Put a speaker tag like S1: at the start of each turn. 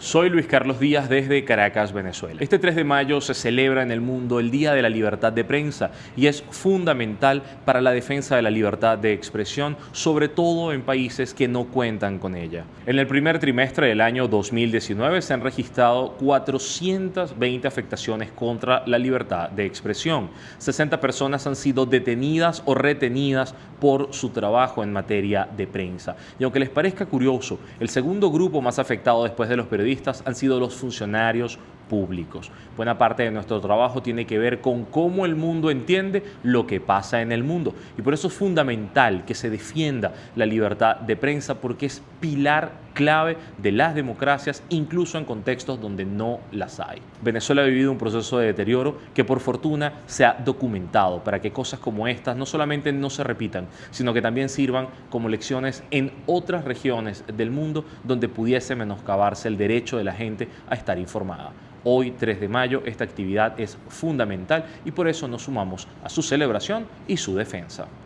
S1: Soy Luis Carlos Díaz desde Caracas, Venezuela. Este 3 de mayo se celebra en el mundo el Día de la Libertad de Prensa y es fundamental para la defensa de la libertad de expresión, sobre todo en países que no cuentan con ella. En el primer trimestre del año 2019 se han registrado 420 afectaciones contra la libertad de expresión. 60 personas han sido detenidas o retenidas por su trabajo en materia de prensa. Y aunque les parezca curioso, el segundo grupo más afectado después de los periodistas han sido los funcionarios públicos. Buena parte de nuestro trabajo tiene que ver con cómo el mundo entiende lo que pasa en el mundo. Y por eso es fundamental que se defienda la libertad de prensa porque es pilar clave de las democracias, incluso en contextos donde no las hay. Venezuela ha vivido un proceso de deterioro que por fortuna se ha documentado para que cosas como estas no solamente no se repitan, sino que también sirvan como lecciones en otras regiones del mundo donde pudiese menoscabarse el derecho de la gente a estar informada. Hoy, 3 de mayo, esta actividad es fundamental y por eso nos sumamos a su celebración y su defensa.